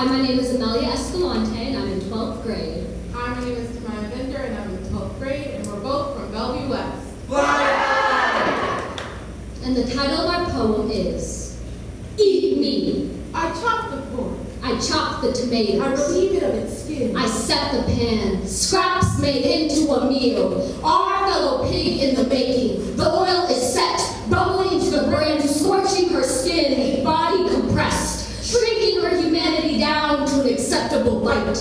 Hi, my name is Amelia Escalante, and I'm in 12th grade. Hi, my name is Tamara Bender, and I'm in 12th grade, and we're both from Bellevue West. And the title of our poem is Eat Me. I chop the pork. I chop the tomatoes. I relieved it of its skin. I set the pan. Scraps made into a meal. Our fellow pig in the making. Acceptable bite.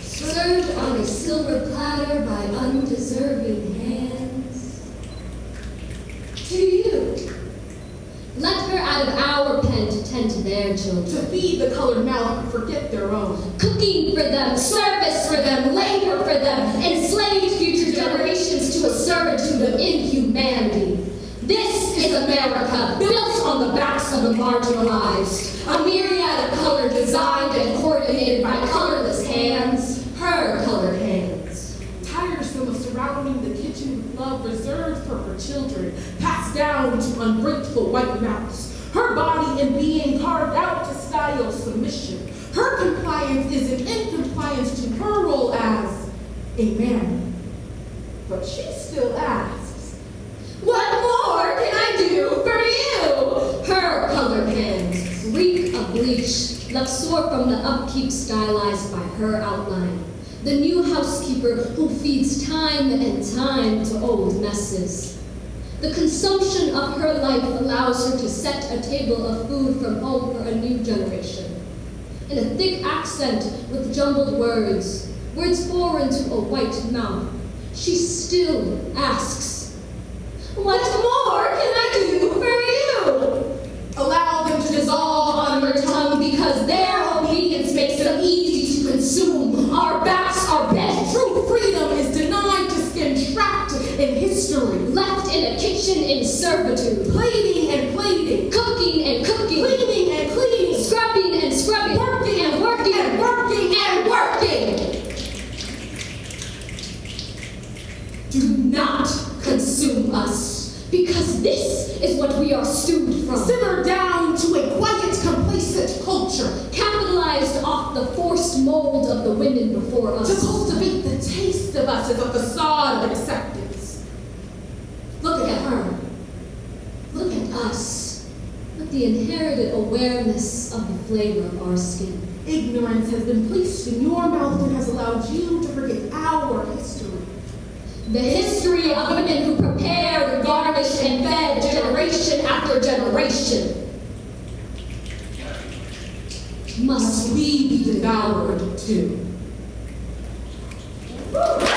Served on a silver platter by undeserving hands. To you. Let her out of our pen to tend to their children. to feed the colored mouth and forget their own. Cooking for them, service for them, labor for them, enslaved future generations to a servitude of inhumanity. This is America, built on the backs of the marginalized. A myriad of color designed and coordinated by colorless hands, her colored hands. Tiresome of surrounding the kitchen with love reserved for her children, passed down to ungrateful white mouths. Her body and being carved out to style submission. Her compliance is an incompliance to her role as a man. But she still asks, What more can I do for you? Her colored hands reek of bleach, left sore from the upkeep stylized by her outline. The new housekeeper who feeds time and time to old messes. The consumption of her life allows her to set a table of food from home for a new generation. In a thick accent with jumbled words, words foreign to a white mouth, she still asks, in history. Left in a kitchen in servitude. Plating and plating, Cooking and cooking. cleaning and cleaning, Scrubbing and scrubbing. Working and working. and working and working. Do not consume us because this is what we are stewed from. simmer down to a quiet, complacent culture. capitalized off the forced mold of the women before us. to cultivate the taste of us as a facade of acceptance. Look at her. Look at us. With the inherited awareness of the flavor of our skin. Ignorance has been placed in your mouth and has allowed you to forget our history. The history of women who prepared, garnished, and fed generation after generation. Must we be devoured too? Woo!